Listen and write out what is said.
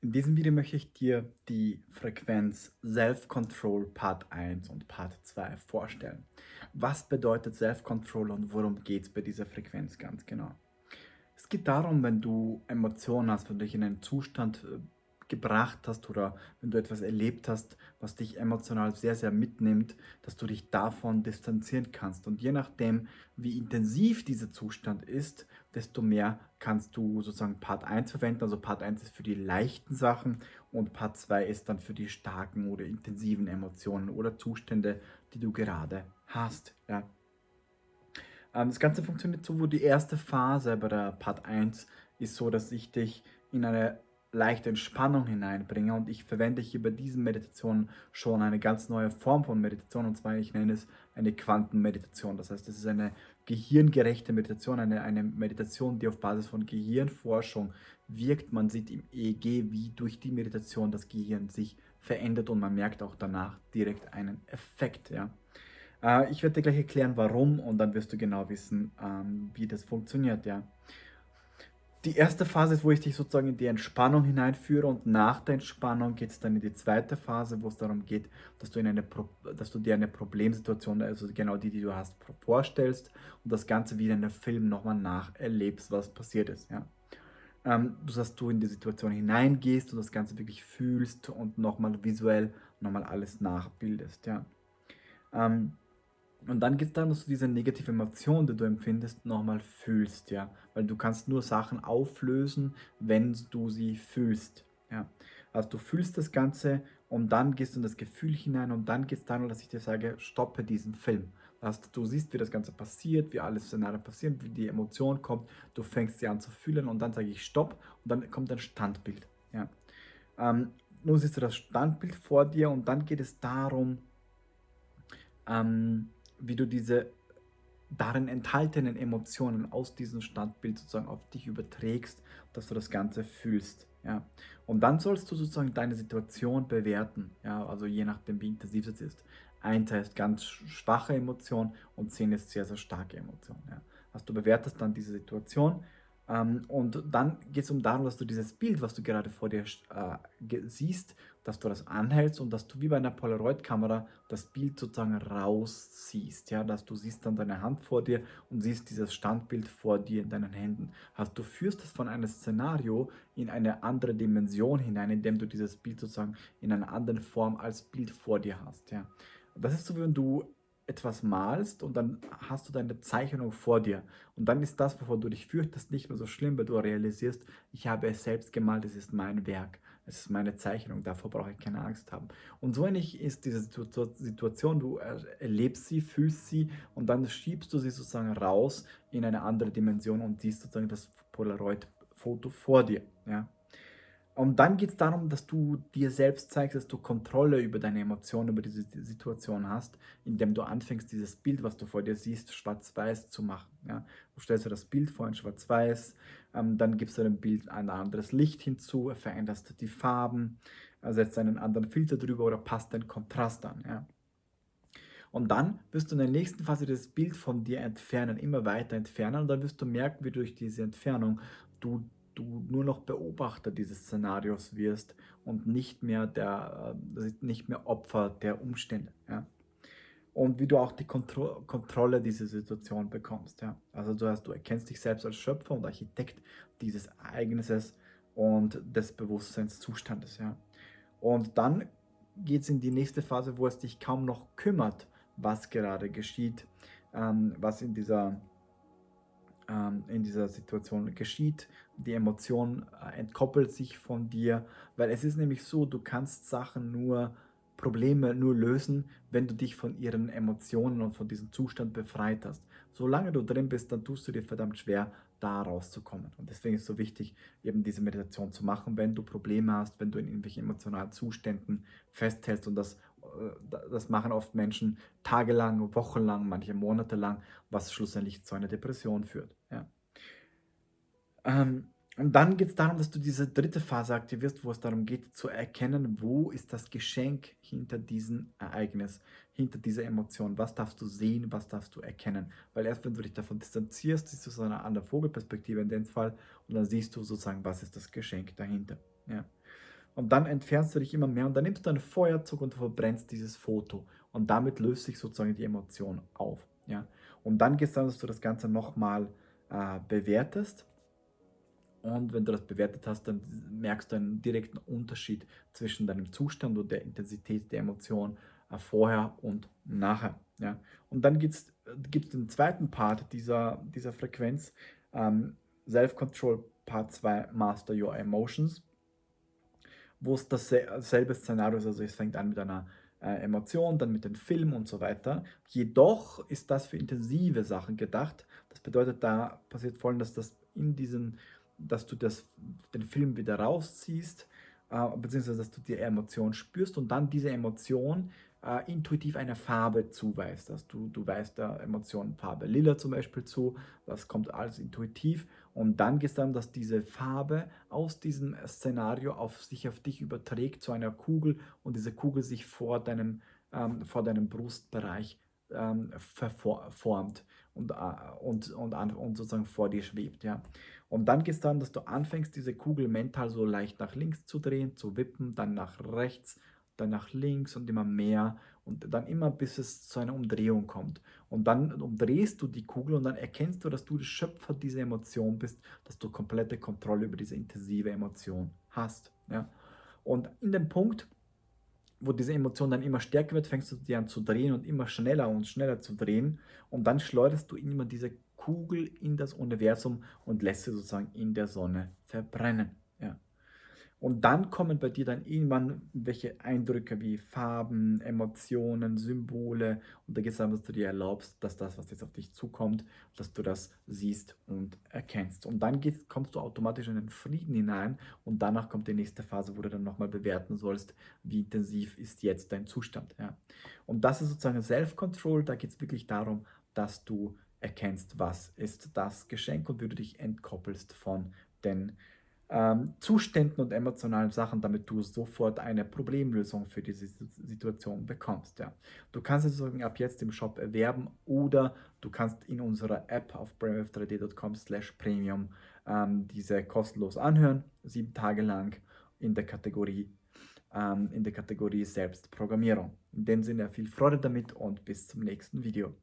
In diesem Video möchte ich dir die Frequenz Self-Control Part 1 und Part 2 vorstellen. Was bedeutet Self-Control und worum geht es bei dieser Frequenz ganz genau? Es geht darum, wenn du Emotionen hast, wenn du dich in einen Zustand äh, gebracht hast oder wenn du etwas erlebt hast, was dich emotional sehr, sehr mitnimmt, dass du dich davon distanzieren kannst. Und je nachdem, wie intensiv dieser Zustand ist, desto mehr kannst du sozusagen Part 1 verwenden. Also Part 1 ist für die leichten Sachen und Part 2 ist dann für die starken oder intensiven Emotionen oder Zustände, die du gerade hast. Ja. Ähm, das Ganze funktioniert so, wo die erste Phase bei der Part 1 ist so, dass ich dich in eine leichte Entspannung hineinbringe. Und ich verwende hier bei diesen Meditationen schon eine ganz neue Form von Meditation. Und zwar, ich nenne es eine Quantenmeditation. Das heißt, es ist eine gehirngerechte Meditation, eine, eine Meditation, die auf Basis von Gehirnforschung wirkt. Man sieht im EEG, wie durch die Meditation das Gehirn sich verändert und man merkt auch danach direkt einen Effekt. Ja. Äh, ich werde dir gleich erklären, warum und dann wirst du genau wissen, ähm, wie das funktioniert. Ja die erste Phase ist, wo ich dich sozusagen in die Entspannung hineinführe und nach der Entspannung geht es dann in die zweite Phase, wo es darum geht, dass du, in eine dass du dir eine Problemsituation, also genau die, die du hast, vorstellst und das Ganze wie in einem Film nochmal nacherlebst, was passiert ist. Ja? Ähm, dass du in die Situation hineingehst und das Ganze wirklich fühlst und nochmal visuell nochmal alles nachbildest. Ja? Ähm, und dann geht es darum, dass du diese negative Emotion, die du empfindest, nochmal fühlst, ja. Weil du kannst nur Sachen auflösen, wenn du sie fühlst, ja. Also du fühlst das Ganze und dann gehst du in das Gefühl hinein und dann geht es darum, dass ich dir sage, stoppe diesen Film. Also du siehst, wie das Ganze passiert, wie alles Szenarien passieren, wie die Emotion kommt, du fängst sie an zu fühlen und dann sage ich Stopp und dann kommt ein Standbild, ja. Ähm, nun siehst du das Standbild vor dir und dann geht es darum, ähm, wie du diese darin enthaltenen Emotionen aus diesem Standbild sozusagen auf dich überträgst, dass du das Ganze fühlst. Ja. Und dann sollst du sozusagen deine Situation bewerten, ja, also je nachdem, wie intensiv es ist. Eins heißt ganz schwache Emotion und zehn ist sehr, sehr starke Emotion. Ja. Also du bewertest dann diese Situation und dann geht es um darum, dass du dieses Bild, was du gerade vor dir äh, siehst, dass du das anhältst und dass du wie bei einer Polaroid-Kamera das Bild sozusagen rausziehst. Ja? Dass du siehst dann deine Hand vor dir und siehst dieses Standbild vor dir in deinen Händen. Also du führst es von einem Szenario in eine andere Dimension hinein, indem du dieses Bild sozusagen in einer anderen Form als Bild vor dir hast. Ja? Das ist so, wenn du etwas malst und dann hast du deine Zeichnung vor dir. Und dann ist das, wovon du dich fürchtest, nicht mehr so schlimm, weil du realisierst, ich habe es selbst gemalt, es ist mein Werk, es ist meine Zeichnung, davor brauche ich keine Angst haben. Und so ähnlich ist diese Situation, du erlebst sie, fühlst sie und dann schiebst du sie sozusagen raus in eine andere Dimension und siehst sozusagen das Polaroid-Foto vor dir. Ja? Und dann geht es darum, dass du dir selbst zeigst, dass du Kontrolle über deine Emotionen, über diese Situation hast, indem du anfängst, dieses Bild, was du vor dir siehst, schwarz-weiß zu machen. Ja? Du stellst dir das Bild vor in schwarz-weiß, ähm, dann gibst du dem Bild ein anderes Licht hinzu, veränderst die Farben, setzt einen anderen Filter drüber oder passt den Kontrast an. Ja? Und dann wirst du in der nächsten Phase das Bild von dir entfernen, immer weiter entfernen und dann wirst du merken, wie durch diese Entfernung du du nur noch Beobachter dieses Szenarios wirst und nicht mehr, der, äh, nicht mehr Opfer der Umstände. Ja? Und wie du auch die Kontro Kontrolle dieser Situation bekommst. Ja? Also du, hast, du erkennst dich selbst als Schöpfer und Architekt dieses Ereignisses und des Bewusstseinszustandes. Ja? Und dann geht es in die nächste Phase, wo es dich kaum noch kümmert, was gerade geschieht, ähm, was in dieser in dieser Situation geschieht. Die Emotion äh, entkoppelt sich von dir, weil es ist nämlich so, du kannst Sachen nur, Probleme nur lösen, wenn du dich von ihren Emotionen und von diesem Zustand befreit hast. Solange du drin bist, dann tust du dir verdammt schwer, da rauszukommen. Und deswegen ist es so wichtig, eben diese Meditation zu machen, wenn du Probleme hast, wenn du in irgendwelchen emotionalen Zuständen festhältst und das das machen oft Menschen tagelang, wochenlang, manche Monate lang, was schlussendlich zu einer Depression führt. Ja. Ähm, und dann geht es darum, dass du diese dritte Phase aktivierst, wo es darum geht, zu erkennen, wo ist das Geschenk hinter diesem Ereignis, hinter dieser Emotion. Was darfst du sehen, was darfst du erkennen? Weil erst wenn du dich davon distanzierst, siehst du so eine andere Vogelperspektive in dem Fall und dann siehst du sozusagen, was ist das Geschenk dahinter. Ja. Und dann entfernst du dich immer mehr und dann nimmst du ein Feuerzeug und verbrennst dieses Foto. Und damit löst sich sozusagen die Emotion auf. Ja? Und dann gehst du, dass du das Ganze nochmal äh, bewertest. Und wenn du das bewertet hast, dann merkst du einen direkten Unterschied zwischen deinem Zustand und der Intensität der Emotion äh, vorher und nachher. Ja? Und dann gibt es den zweiten Part dieser, dieser Frequenz, ähm, Self-Control Part 2, Master Your Emotions, wo es dasselbe Szenario ist, also es fängt an mit einer äh, Emotion, dann mit dem Film und so weiter. Jedoch ist das für intensive Sachen gedacht. Das bedeutet, da passiert folgendes, dass in diesen, dass du das, den Film wieder rausziehst, äh, beziehungsweise dass du die Emotion spürst und dann diese Emotion äh, intuitiv eine Farbe zuweist. Also du, du weißt der Emotion Farbe Lila zum Beispiel zu, das kommt alles intuitiv und dann gehst dann, dass diese Farbe aus diesem Szenario auf sich auf dich überträgt zu einer Kugel und diese Kugel sich vor deinem, ähm, vor deinem Brustbereich ähm, verformt und, äh, und, und, und sozusagen vor dir schwebt. Ja. Und dann geht es dann, dass du anfängst, diese Kugel mental so leicht nach links zu drehen, zu wippen, dann nach rechts dann nach links und immer mehr und dann immer bis es zu einer Umdrehung kommt. Und dann umdrehst du die Kugel und dann erkennst du, dass du der Schöpfer dieser Emotion bist, dass du komplette Kontrolle über diese intensive Emotion hast. Ja? Und in dem Punkt, wo diese Emotion dann immer stärker wird, fängst du die an zu drehen und immer schneller und schneller zu drehen und dann schleuderst du immer diese Kugel in das Universum und lässt sie sozusagen in der Sonne verbrennen. Und dann kommen bei dir dann irgendwann welche Eindrücke wie Farben, Emotionen, Symbole. Und da geht es darum, dass du dir erlaubst, dass das, was jetzt auf dich zukommt, dass du das siehst und erkennst. Und dann gehst, kommst du automatisch in den Frieden hinein und danach kommt die nächste Phase, wo du dann nochmal bewerten sollst, wie intensiv ist jetzt dein Zustand. Ja. Und das ist sozusagen Self-Control. Da geht es wirklich darum, dass du erkennst, was ist das Geschenk und wie du dich entkoppelst von den ähm, Zuständen und emotionalen Sachen, damit du sofort eine Problemlösung für diese Situation bekommst. Ja. Du kannst es sozusagen ab jetzt im Shop erwerben oder du kannst in unserer App auf brainwave3d.com slash premium ähm, diese kostenlos anhören, sieben Tage lang in der Kategorie ähm, in der Kategorie Selbstprogrammierung. In dem Sinne viel Freude damit und bis zum nächsten Video.